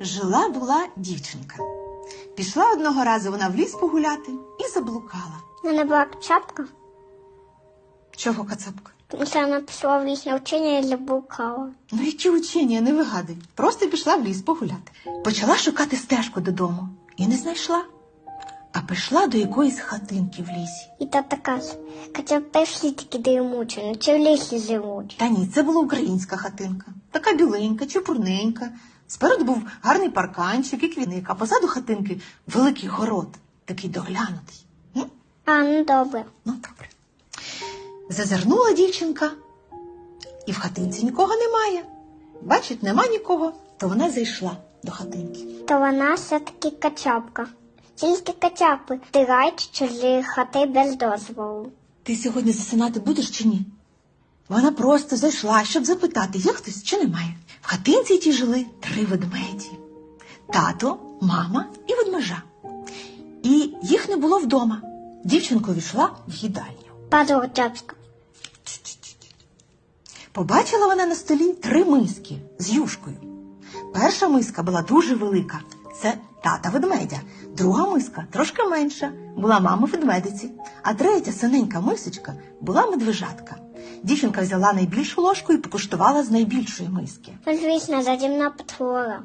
Жила була дівчинка. Пішла одного разу вона в ліс погуляти і заблукала. У мене була качапка, Чого кацапка? тому що вона пішла в лісне вчення і заблукала. Ну, які учення, не вигадуй. Просто пішла в ліс погуляти. Почала шукати стежку додому і не знайшла. А прийшла до якоїсь хатинки в лісі. І тата каже, качапи всі такі дрімучі, ну чи в лісі живуть. Та ні, це була українська хатинка. Така біленька, чепурненька. Спереду був гарний парканчик і квітник, а позаду хатинки великий город, такий доглянутий. М? А, ну добре. Ну, добре. Зазирнула дівчинка, і в хатинці нікого немає. Бачить, нема нікого, то вона зайшла до хатинки. То вона все-таки качапка. Тільки качапи втирають чужі хати без дозволу. Ти сьогодні засинати будеш чи ні? Вона просто зайшла, щоб запитати, є хтось чи немає. В хатинці ті жили три ведмеді: тато, мама і ведмежа. І їх не було вдома. Дівчинка увійшла в їдальню. Падлочапська. Побачила вона на столі три миски з юшкою. Перша миска була дуже велика. Це тата ведмедя. Друга миска трошки менша, була мама ведмедиці. А третя синенька мисочка була медвежатка. Дівчинка взяла найбільшу ложку і покуштувала з найбільшої миски. Ну, звісно, задімна потвора.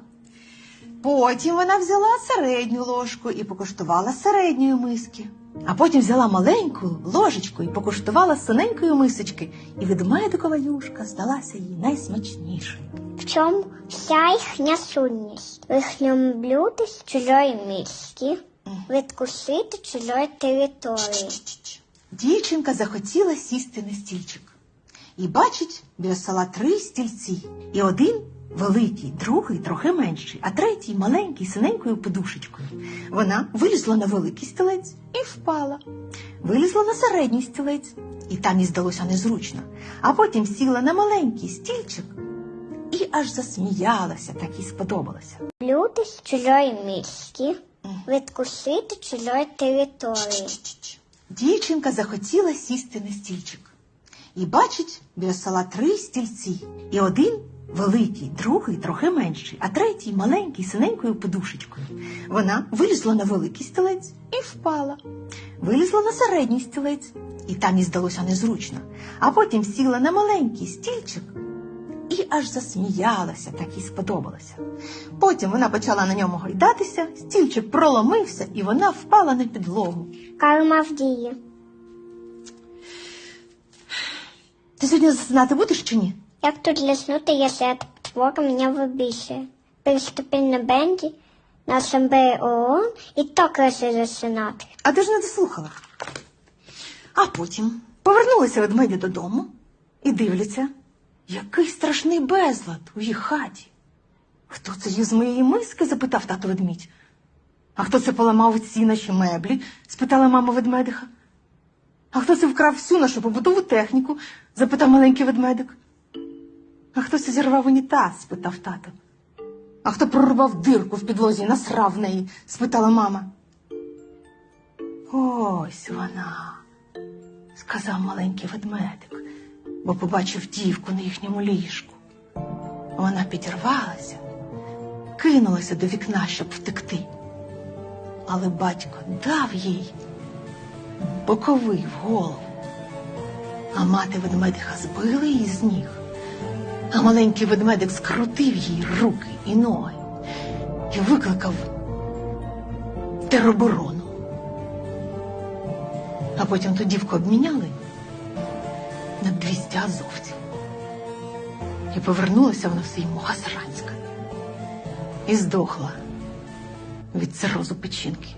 Потім вона взяла середню ложку і покуштувала з середньої миски. А потім взяла маленьку ложечку і покуштувала з синенької мисочки, і ведмедикова юшка здалася їй найсмачнішою. В чому вся їхня сутність? В їхньому блюді з чужої миски, відкусити чужої території. Дівчинка захотіла сісти на стільчик. І бачить біля стола три стільці. І один великий, другий трохи менший, а третій маленький, синенькою подушечкою. Вона вилізла на великий стілець і впала. Вилізла на середній стілець, і там їй здалося незручно. А потім сіла на маленький стільчик і аж засміялася, так їй сподобалося. Блюди з чужої миски, відкусити чужої території. Дівчинка захотіла сісти на стільчик. І бачить біля стола три стільці. І один великий, другий трохи менший, а третій маленький, синенькою подушечкою. Вона вилізла на великий стілець і впала. Вилізла на середній стілець, і там їй здалося незручно. А потім сіла на маленький стільчик і аж засміялася, так їй сподобалося. Потім вона почала на ньому гойдатися, стільчик проломився, і вона впала на підлогу. Карма в дії. Ти сьогодні засинати будеш чи ні? Як тут лиснути, если эта потвора меня выбесит? Приступи на бенді, на асамблеї ООН і так реши засинати. А ти ж не дослухала. А потім повернулися ведмеді додому і дивляться, який страшний безлад у їх хаті. Хто це їв з моєї миски? запитав тато ведмідь. А хто це поламав ці наші меблі? спитала мама ведмедиха. А хто це вкрав всю нашу побутову техніку? запитав маленький ведмедик. А хто це зірвав унітаз? спитав тато. А хто прорвав дирку в підлозі і насрав в неї? спитала мама. Ось вона, сказав маленький ведмедик, бо побачив дівку на їхньому ліжку. Вона підірвалася, кинулася до вікна, щоб втекти. Але батько дав їй боковий в голову. А мати ведмедиха збила її з ніг. А маленький ведмедик скрутив їй руки і ноги і викликав тероборону. А потім ту дівку обміняли на 200 азовців. І повернулася вона в свій Могасранська і здохла від цирозу печінки.